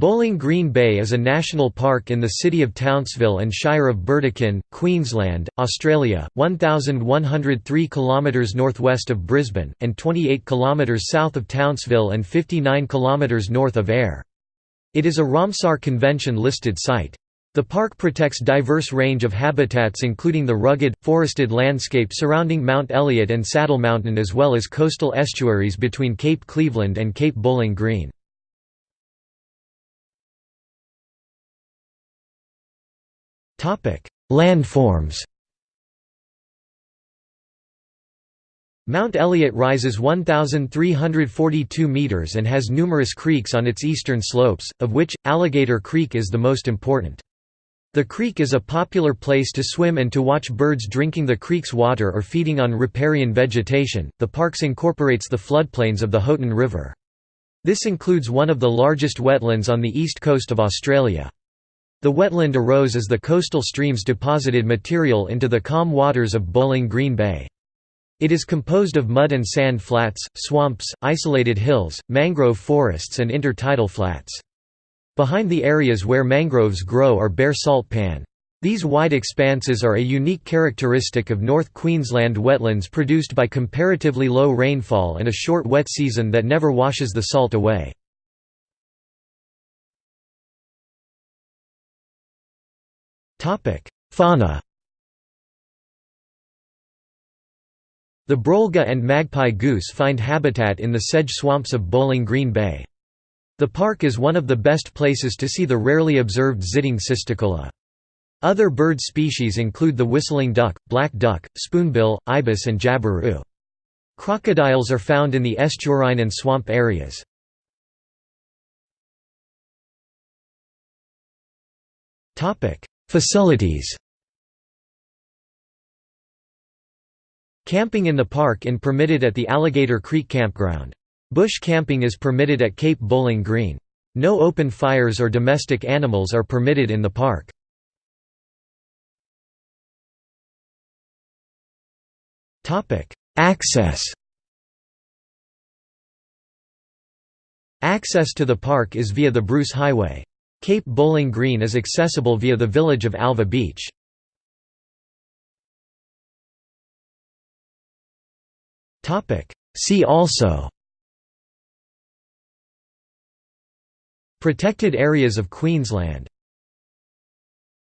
Bowling Green Bay is a national park in the city of Townsville and Shire of Burdekin, Queensland, Australia, 1,103 km northwest of Brisbane, and 28 km south of Townsville and 59 km north of Ayr. It is a Ramsar Convention-listed site. The park protects diverse range of habitats including the rugged, forested landscape surrounding Mount Elliott and Saddle Mountain as well as coastal estuaries between Cape Cleveland and Cape Bowling Green. Landforms Mount Elliott rises 1,342 metres and has numerous creeks on its eastern slopes, of which, Alligator Creek is the most important. The creek is a popular place to swim and to watch birds drinking the creek's water or feeding on riparian vegetation. The parks incorporates the floodplains of the Haughton River. This includes one of the largest wetlands on the east coast of Australia. The wetland arose as the coastal streams deposited material into the calm waters of Bowling Green Bay. It is composed of mud and sand flats, swamps, isolated hills, mangrove forests and intertidal flats. Behind the areas where mangroves grow are bare salt pan. These wide expanses are a unique characteristic of North Queensland wetlands produced by comparatively low rainfall and a short wet season that never washes the salt away. Fauna The brolga and magpie goose find habitat in the sedge swamps of Bowling Green Bay. The park is one of the best places to see the rarely observed Zitting cisticola. Other bird species include the whistling duck, black duck, spoonbill, ibis and jabiru. Crocodiles are found in the estuarine and swamp areas. Facilities Camping in the park in permitted at the Alligator Creek Campground. Bush camping is permitted at Cape Bowling Green. No open fires or domestic animals are permitted in the park. Access Access to the park is via the Bruce Highway. Cape Bowling Green is accessible via the village of Alva Beach. See also Protected areas of Queensland